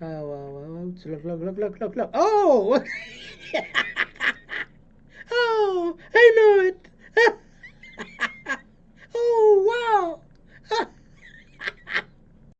Oh, look, look, look, look, look, look. Oh!